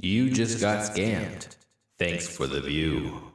You just got scammed. Thanks for the view.